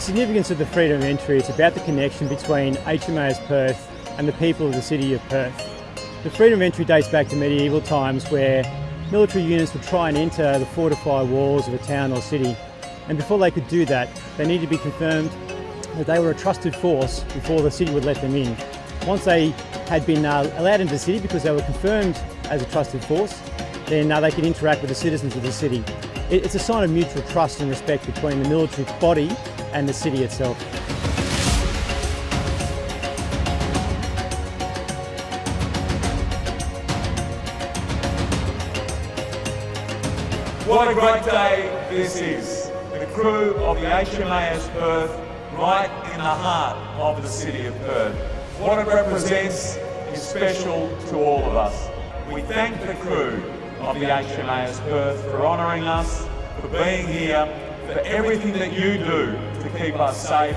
The significance of the freedom of entry is about the connection between HMAS Perth and the people of the city of Perth. The freedom of entry dates back to medieval times where military units would try and enter the fortified walls of a town or city. And before they could do that, they needed to be confirmed that they were a trusted force before the city would let them in. Once they had been uh, allowed into the city because they were confirmed as a trusted force, then uh, they could interact with the citizens of the city. It, it's a sign of mutual trust and respect between the military body and the city itself. What a great day this is. The crew of the HMAS Perth right in the heart of the city of Perth. What it represents is special to all of us. We thank the crew of the HMAS Perth for honouring us, for being here, for everything that you do to keep us safe